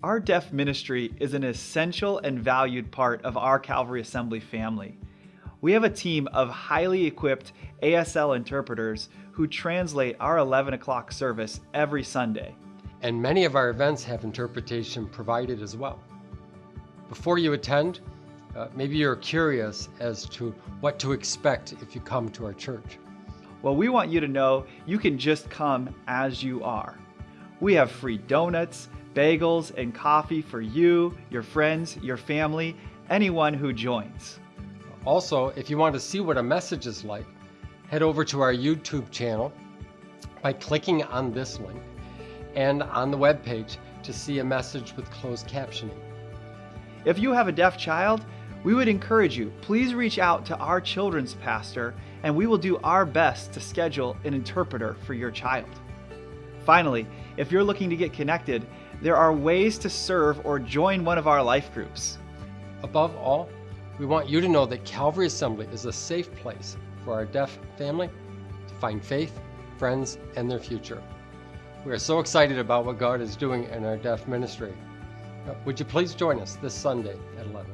Our deaf ministry is an essential and valued part of our Calvary Assembly family. We have a team of highly equipped ASL interpreters who translate our 11 o'clock service every Sunday. And many of our events have interpretation provided as well. Before you attend, uh, maybe you're curious as to what to expect if you come to our church. Well, we want you to know you can just come as you are. We have free donuts, bagels, and coffee for you, your friends, your family, anyone who joins. Also, if you want to see what a message is like, head over to our YouTube channel by clicking on this link and on the web page to see a message with closed captioning. If you have a deaf child, we would encourage you, please reach out to our children's pastor and we will do our best to schedule an interpreter for your child. Finally, if you're looking to get connected, there are ways to serve or join one of our life groups. Above all, we want you to know that Calvary Assembly is a safe place for our deaf family to find faith, friends, and their future. We are so excited about what God is doing in our deaf ministry. Would you please join us this Sunday at 11?